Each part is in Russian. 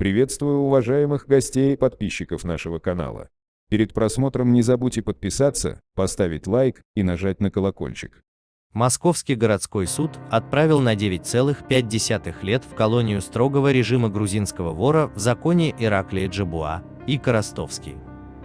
Приветствую уважаемых гостей и подписчиков нашего канала. Перед просмотром не забудьте подписаться, поставить лайк и нажать на колокольчик. Московский городской суд отправил на 9,5 лет в колонию строгого режима грузинского вора в законе Ираклия Джабуа и Коростовский.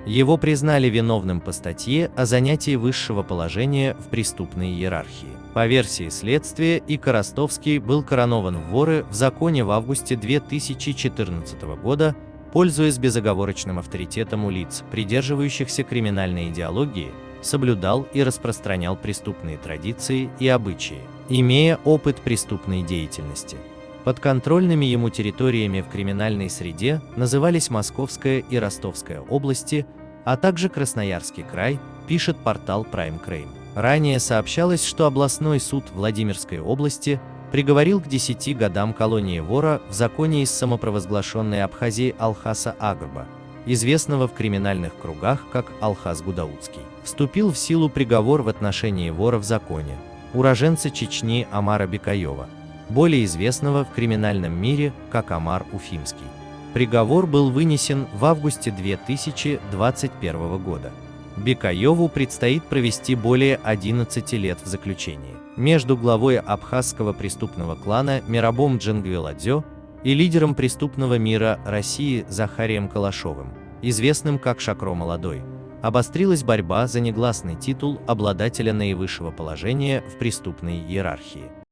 Его признали виновным по статье о занятии высшего положения в преступной иерархии. По версии следствия, и Коростовский был коронован в воры в законе в августе 2014 года, пользуясь безоговорочным авторитетом у лиц, придерживающихся криминальной идеологии, соблюдал и распространял преступные традиции и обычаи, имея опыт преступной деятельности. Подконтрольными ему территориями в криминальной среде назывались Московская и Ростовская области, а также Красноярский край, пишет портал Prime Crime. Ранее сообщалось, что областной суд Владимирской области приговорил к 10 годам колонии вора в законе из самопровозглашенной Абхазии Алхаса Агрба, известного в криминальных кругах как Алхаз Гудаутский. Вступил в силу приговор в отношении вора в законе, уроженца Чечни Амара Бекаева, более известного в криминальном мире как Амар Уфимский. Приговор был вынесен в августе 2021 года. Бекаеву предстоит провести более 11 лет в заключении. Между главой абхазского преступного клана Мирабом Джангвеладзё и лидером преступного мира России Захарием Калашовым, известным как Шакро Молодой, обострилась борьба за негласный титул обладателя наивысшего положения в преступной иерархии.